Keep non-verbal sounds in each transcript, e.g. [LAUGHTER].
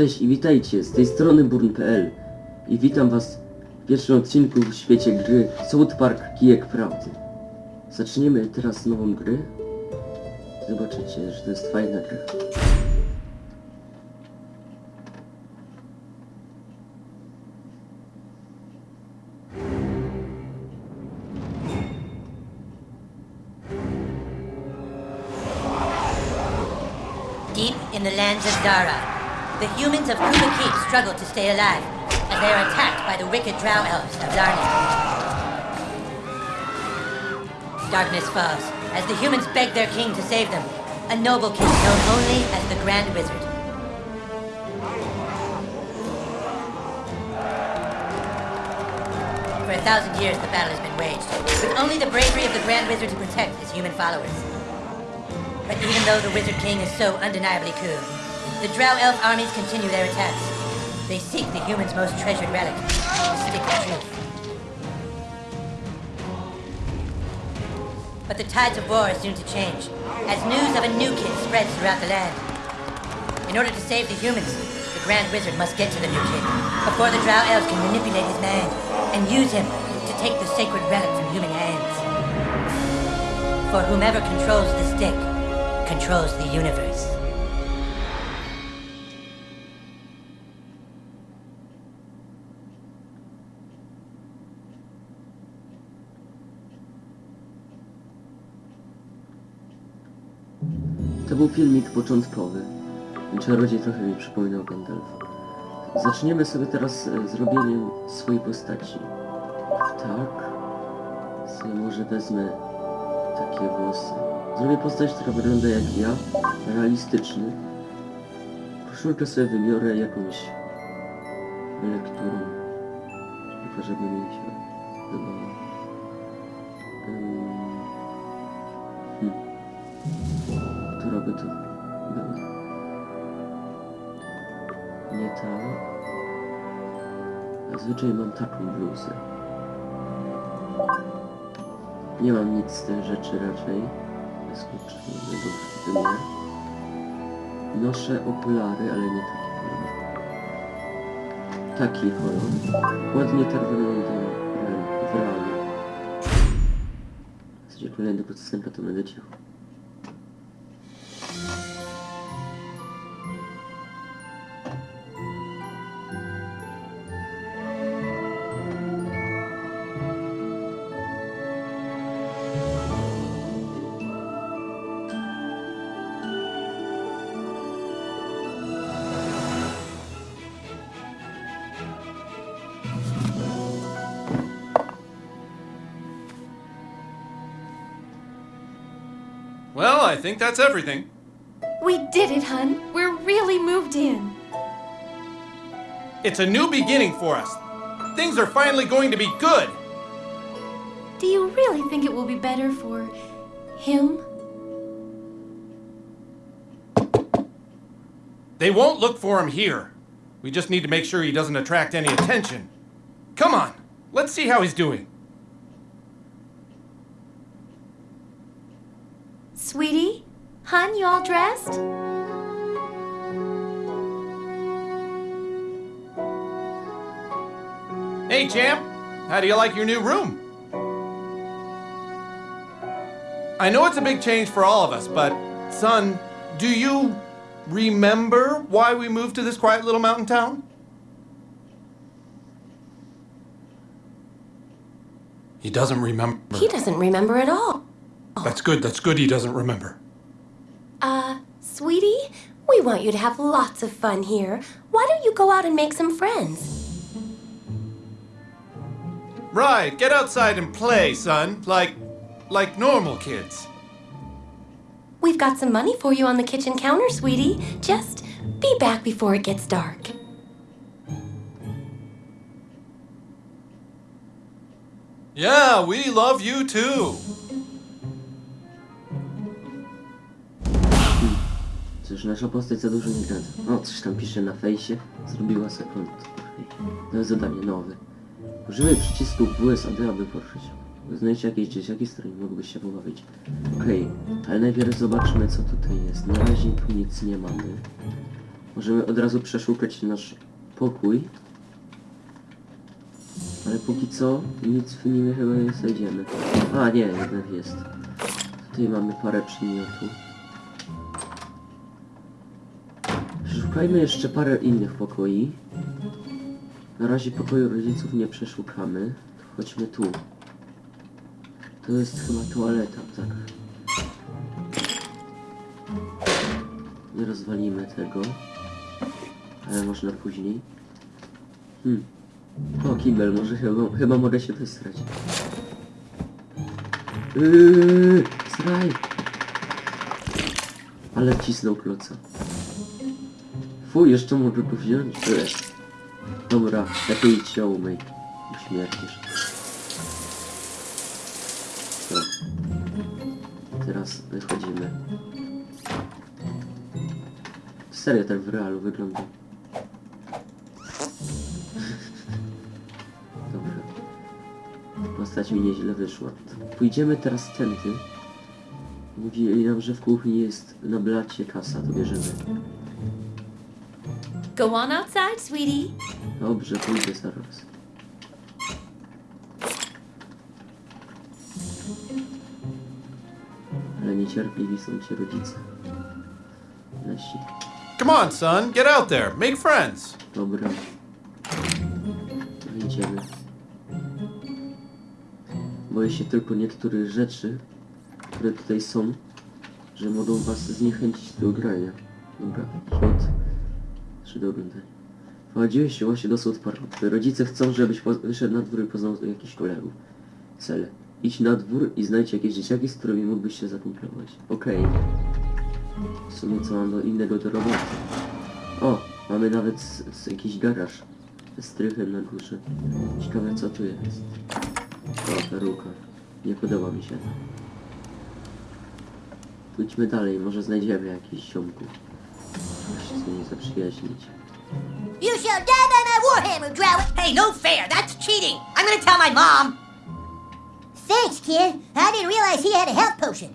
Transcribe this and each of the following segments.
Cześć i witajcie, z tej strony burn.pl i witam was w pierwszym odcinku w świecie gry South Park Kijek Prawdy. Zaczniemy teraz nową grę. Zobaczycie, że to jest fajna gra. Deep in the lands of Dara, the humans of Kupa Keep struggle to stay alive as they are attacked by the wicked drow elves of Darkness. Darkness falls as the humans beg their king to save them, a noble king known only as the Grand Wizard. For a thousand years, the battle has been waged, with only the bravery of the Grand Wizard to protect his human followers. But even though the Wizard King is so undeniably cool, the Drow Elf armies continue their attacks. They seek the humans' most treasured relic, the Stick of Truth. But the tides of war are soon to change, as news of a new kid spreads throughout the land. In order to save the humans, the Grand Wizard must get to the new kid before the Drow Elves can manipulate his mind and use him to take the sacred relic from human hands. For whomever controls the stick controls the universe. Filmik początkowy. Czarodziej trochę mi przypominał Gandalfa. Zaczniemy sobie teraz e, zrobieniem swojej postaci. Tak. Sobie może wezmę takie włosy. Zrobię postać, która wygląda jak ja, realistyczny. Koszulkę sobie wybiorę jakąś lekturą. Tylko żeby mieć chyba... Ym, Nie ta. Zazwyczaj mam taką bluzę. Nie mam nic z tych rzeczy raczej. Skoczymy do wymiar. Noszę okulary, ale nie taki kolor. Taki kolor. Ładnie tak wygląda w realu. W zasadzie kolejnego podstępia to będę cicho. I think that's everything. We did it, hun. We're really moved in. It's a new beginning for us. Things are finally going to be good. Do you really think it will be better for him? They won't look for him here. We just need to make sure he doesn't attract any attention. Come on, let's see how he's doing. Sweetie? Hun, you all dressed? Hey, champ, how do you like your new room? I know it's a big change for all of us, but son, do you remember why we moved to this quiet little mountain town? He doesn't remember. He doesn't remember at all. That's good. That's good he doesn't remember. Uh, sweetie? We want you to have lots of fun here. Why don't you go out and make some friends? Right, get outside and play, son. Like like normal kids. We've got some money for you on the kitchen counter, sweetie. Just be back before it gets dark. Yeah, we love you too. Cóż, nasza postać za dużo nie gada. O, coś tam pisze na fejsie. Zrobiła sekund. Nowe zadanie, nowe. Używaj przycisku WSAD, aby poruszyć. Znajdź jakieś dzieciaki, z którymi mógłbyś się pobawić. Okej, ale najpierw zobaczmy co tutaj jest. Na razie tu nic nie mamy. Możemy od razu przeszukać nasz pokój. Ale póki co nic w nim chyba nie znajdziemy. A nie, jednak jest. Tutaj mamy parę przedmiotów. Przeszukajmy jeszcze parę innych pokoi. Na razie pokoju rodziców nie przeszukamy. Chodźmy tu. To jest chyba toaleta, tak. Nie rozwalimy tego. Ale można później. Hmm. O, kibel, może chyba, chyba mogę się wysrać. Yy! Ale wcisnął kloca. Fu, jeszcze mogę go wziąć? Dobra, lepiej idź się umyj. Uśmiercisz. Co? Teraz wychodzimy. Serio tak w realu wygląda. [LAUGHS] Dobra. Postać mi nieźle wyszła. Pójdziemy teraz tędy. Mówili nam, że w kuchni jest na blacie kasa, to bierzemy. Go on outside, sweetie. Dobrze, pójdę zaraz. Ale niecierpliwi są ci rodzice. Nasi. Come on, son, get out there, make friends. Dobra. No idziemy. Boję się tylko niektórych rzeczy, które tutaj są, że mogą was zniechęcić do grania. Dobra, hot. Czy do oglądania. Wchodziłeś się właśnie do. Twoi rodzice chcą, żebyś wyszedł na dwór i poznał jakichś kolegów. Cele. Idź na dwór i znajdź jakieś dzieciaki, z którymi mógłbyś się zakumplować. Okej. W sumie co mam do innego do roboty. O, mamy nawet s- s- jakiś garaż ze strychem na górze. Ciekawe co tu jest. O, peruka. Nie podoba mi się. Pójdźmy dalej, może znajdziemy jakichś ziomków. Się nimi zaprzyjaźnić. You shall die by my warhammer, Drow. Hey, no fair. That's cheating. I'm gonna tell my mom. Thanks, kid. I didn't realize he had a health potion.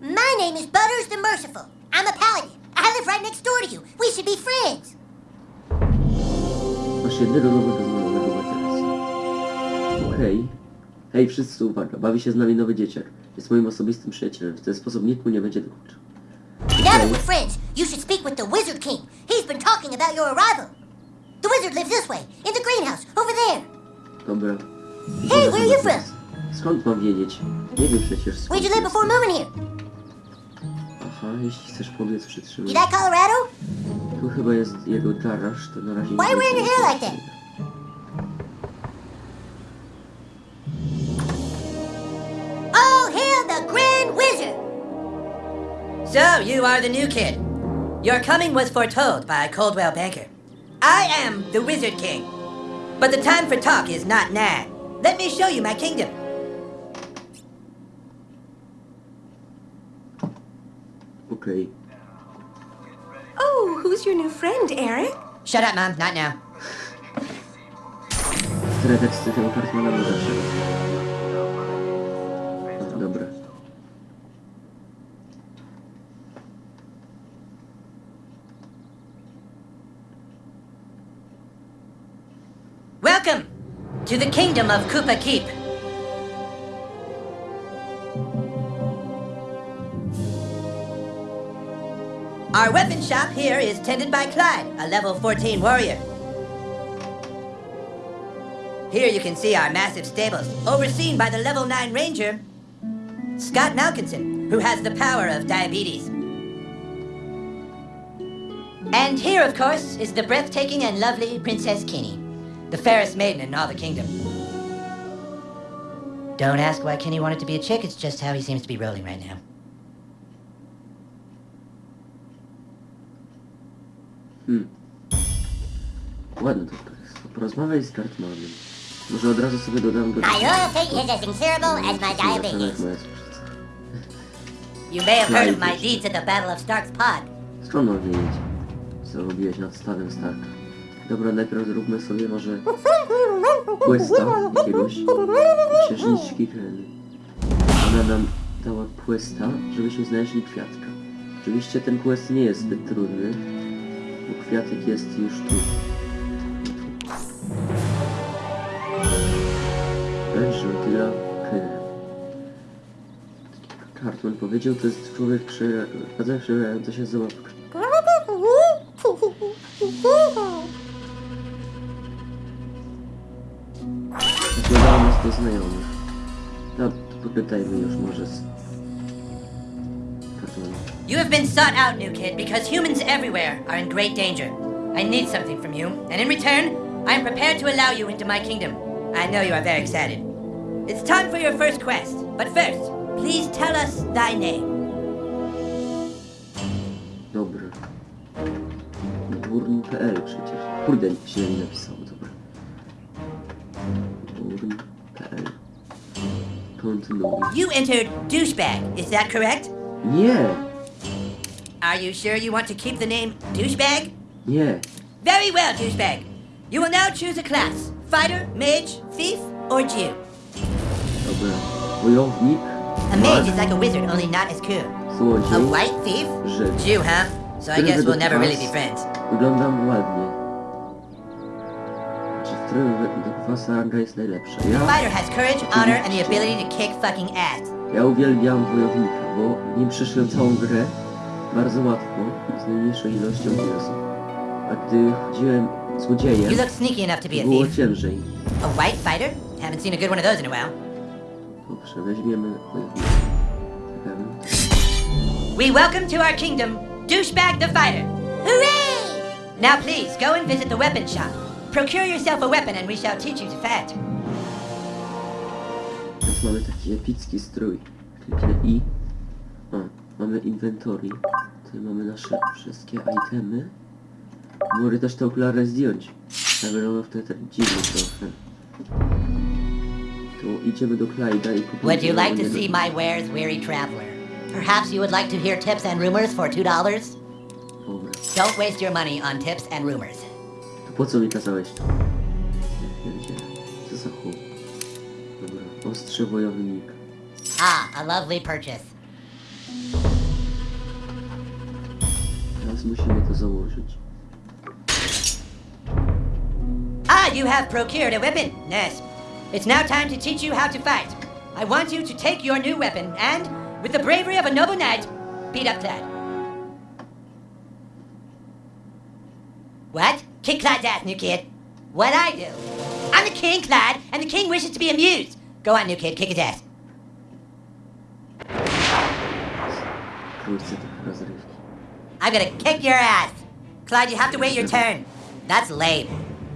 My name is Butters the Merciful. I'm a paladin. I live right next door to you. We should be friends. Masz jednego nowego znajomego materasa. Okej. Hej, wszyscy uwaga, bawi się z nami nowy dzieciak. Jest moim osobistym przyjacielem. W ten sposób nikt mu nie będzie dokuczał. Now that we're friends, you should speak with the Wizard King. He's been talking about your arrival. The wizard lives this way, in the greenhouse, over there. Dobra. Hey, where are you from? Skąd mam wiedzieć? Nie wiem przecież skąd Where'd you live before moving here? Aha, jeśli chcesz powiedz przytrzymaj. You like Colorado? Tu chyba jest jego garaż, to na razie... Why nie wearing your hair like that? jest. All hail the Grand Wizard! So, you are the new kid. Your coming was foretold by a Coldwell Banker. I am the Wizard King. But the time for talk is not now. Let me show you my kingdom. Okay. Oh, who's your new friend, Eric? Shut up, Mom. Not now. Które teksty tego Cartmana mu zawsze Dobra. Welcome to the kingdom of Kupa Keep. Our weapon shop here is tended by Clyde, a level 14 warrior. Here you can see our massive stables, overseen by the level 9 ranger, Scott Malkinson, who has the power of diabetes. And here, of course, is the breathtaking and lovely Princess Kenny, the fairest maiden in all the kingdom. Don't ask why Kenny wanted to be a chick, it's just how he seems to be rolling right now. Hmm. Ładne to jest. Porozmawiaj z Cartmanem. Może od razu sobie dodam go... My loyalty is as considerable as my Zobaczę, diabetes. You may have heard of my deeds at the Battle of Stark's Pond. Skąd mam wiedzieć, co robiłeś nad stawem Starka? Dobra, najpierw zróbmy sobie może questa jakiegoś księżniczki Heleny. Ona nam dała questa, żebyśmy znaleźli kwiatka. Oczywiście ten quest nie jest zbyt trudny. Bo kwiatek jest już tu. Żółtyla Kyra. Cartman powiedział, to jest człowiek przejadający się zabawkę. Zakładałem [LAUGHS] nas do znajomych. No, popytajmy już może z... You have been sought out, new kid, because humans everywhere are in great danger. I need something from you, and in return, I am prepared to allow you into my kingdom. I know you are very excited. It's time for your first quest, but first, please tell us thy name. Dobra. Burn.pl przecież. Kurde, źle mi You entered douchebag, is that correct? Yeah. Are you sure you want to keep the name douchebag? Yeah. Very well, douchebag. You will now choose a class fighter, mage, thief, or Jew. Dobra. Wojownik. A mage is like a wizard, only not as cool. A Złodziej. white thief? Jew, huh? So I guess we'll never really be friends. Wyglądam ładnie. Czy który według was ranga jest najlepsza? Ja, Fighter has courage, honor, and the ability to kick fucking ass. ja uwielbiam wojownika, bo nim przeszłem całą grę bardzo łatwo, z najmniejszą ilością wiosów. A gdy chodziłem złodziejem, You look sneaky enough to be a było thief. ciężej. A white fighter? Haven't seen a good one of those in a while. Dobrze, weźmiemy wojownika. We welcome to our kingdom, Douchebag the Fighter. Hooray! Now please, go and visit the weapon shop. Procure yourself a weapon and we shall teach you to fight. Teraz mamy taki epicki strój. Kliknę I. O, mamy inventory. Tutaj mamy nasze wszystkie itemy. Mogę też te okulary zdjąć. Tak wygląda wtedy tak dziwnie trochę. Tu idziemy do Clyda i kupujemy... Would you like to see my wares, weary traveler? Perhaps you would like to hear tips and rumors for $2? Dobra. Don't waste your money on tips and rumors. Po co mi kazałeś? Co za chłop. Dobra. Wojownik. Ah, a lovely purchase. Teraz musimy to założyć. Ah, you have procured a weapon. Yes. It's now time to teach you how to fight. I want you to take your new weapon and, with the bravery of a noble knight, beat up that. What? Kick Clyde's ass, new kid. What I do? I'm the king, Clyde, and the king wishes to be amused. Go on, new kid, kick his ass. I'm gonna kick your ass. Clyde, you have to wait your turn. That's lame.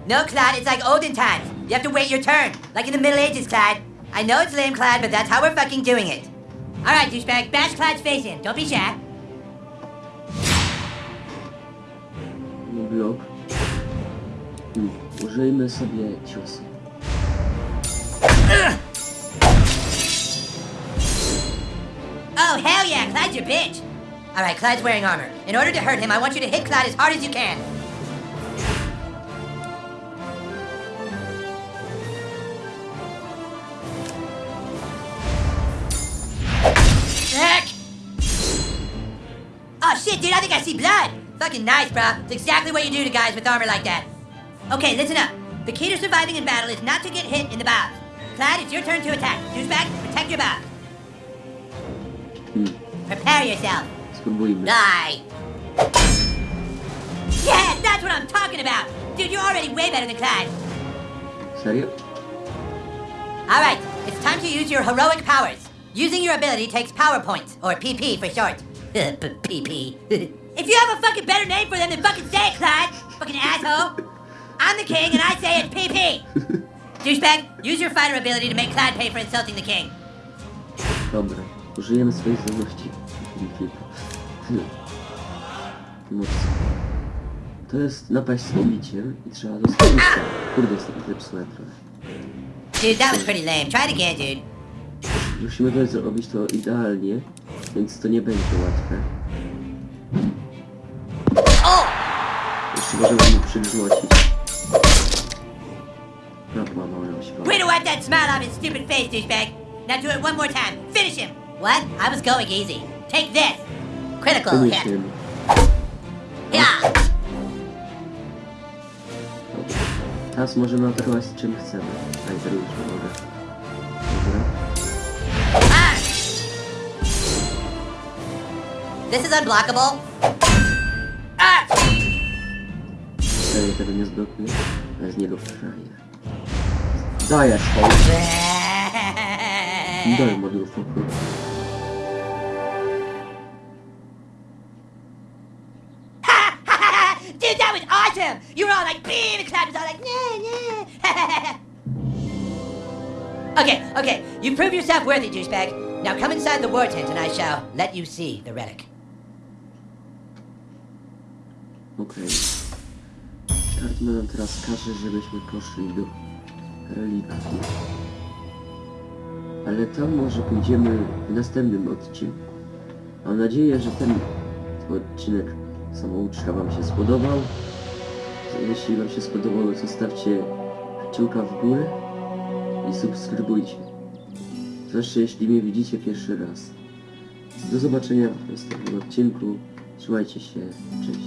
No, Clyde, it's like olden times. You have to wait your turn. Like in the Middle Ages, Clyde. I know it's lame, Clyde, but that's how we're fucking doing it. Alright, douchebag, bash Clyde's face in. Don't be shy. Oh, hell yeah, Clyde's your bitch. Alright, Clyde's wearing armor. In order to hurt him, I want you to hit Clyde as hard as you can. Heck! Oh shit, dude, I think I see blood! Fucking nice, bro. It's exactly what you do to guys with armor like that. Okay, listen up. The key to surviving in battle is not to get hit in the bows. Clyde, it's your turn to attack. Douchebag, protect your bows. Hmm. Prepare yourself. It's Spróbujmy. Die. Yeah, that's what I'm talking about. Dude, you're already way better than Clyde. Serio? All right, it's time to use your heroic powers. Using your ability takes power points, or PP for short. [LAUGHS] PP. [LAUGHS] if you have a fucking better name for them, then fucking say it, Clyde. Fucking asshole. I'm the king, and I say it's PP. Douchebag, use your fighter ability to make Clyde pay for insulting the king. Dobra. Użyjemy swojej zdolności. To jest napaść z pobiciem i trzeba dostać. Kurde, jest taki trochę. Dude, that was pretty lame. Try it again, dude. Musimy to zrobić to idealnie, więc to nie będzie łatwe. Oh! Jeszcze możemy mu przygrzmocić. No, połamałem się. Way to wipe that smile off his stupid face, douchebag. Now do it one more time. Finish him. What? I was going easy. Take this. Critical Finish hit. him. Yeah. Teraz możemy atakować czym chcemy. A i teraz już nie mogę. Dobra. This is unblockable. Ah! Serio tego nie zblokuję, ale z niego frajer. Dajesz, hołd. Daj moduł foku. Dude, that was awesome! You were all like, beam, and Clyde was all like, nah, nah. [LAUGHS] okay, okay, you prove yourself worthy, douchebag. Now come inside the war tent and I shall let you see the relic. Okej. Cartman nam teraz każe, żebyśmy poszli do Ale tam może pójdziemy w następnym odcinku. Mam nadzieję, że ten odcinek samouczka Wam się spodobał. Jeśli Wam się podobało, zostawcie kciuka w górę i subskrybujcie. Zwłaszcza jeśli mnie widzicie pierwszy raz. Do zobaczenia w następnym odcinku. Trzymajcie się. Cześć.